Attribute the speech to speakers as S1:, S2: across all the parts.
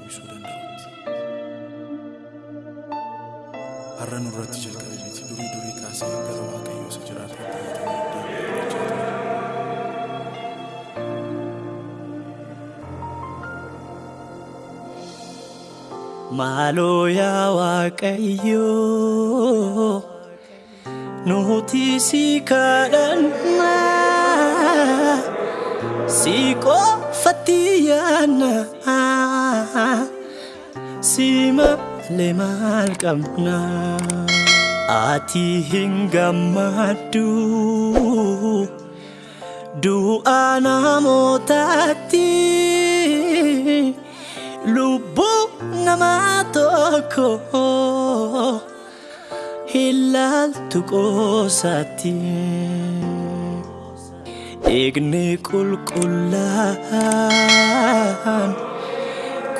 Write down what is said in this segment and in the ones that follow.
S1: deebisuu danda'utti. Har'a nurratti jalqabe miti durii durii kaasee gara waaqayyoo isa jiraatu ture.
S2: Maaloo yaa Waaqayyoo nuti si kadhanna si qofatti yaadna si malee maal qabna ati hin gammaddu du'a namootaatti. lubbuu nama tokko ilaaltu qoosaatti eegne qulqullaan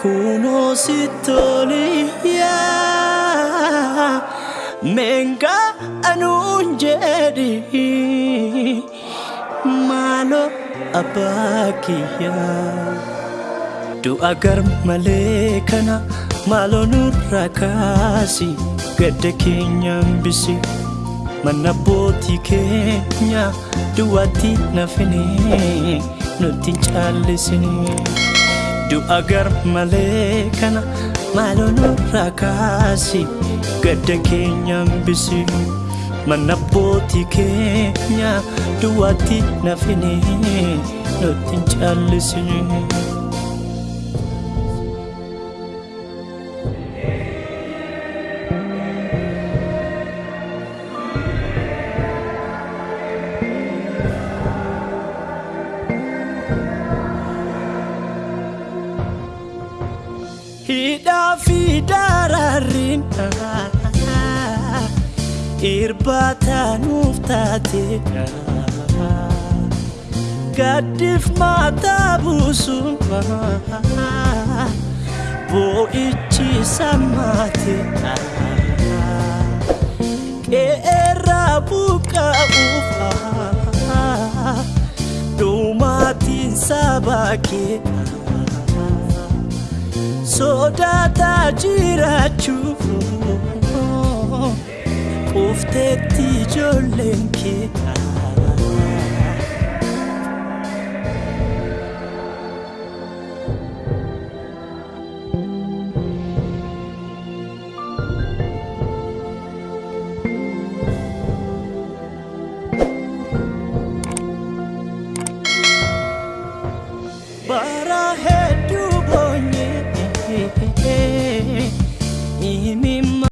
S2: kunoo sittoliyaa menga anuun jedhi maaloo abbaa kiyyaa. du'a gar malee kana maaloo nurraa kaasi gadda keenya hambisi mana abbootii keenya du'aatti nafine nutti hin caallisine du'a gar malee kana maaloo nurraa kaasi gadda keenya hambisi mana abbootii keenya du'aatti nafine nutti hin caallisine. Dararriin irbaata nuuf taate gaddiif mataa buusuun boo'ichi sammaate qeerraa buqqa'uuf dhumaatiin sabaa kee sodaataa cufuun Quufteetti ijoolleen kee bara hedduu boonye. mim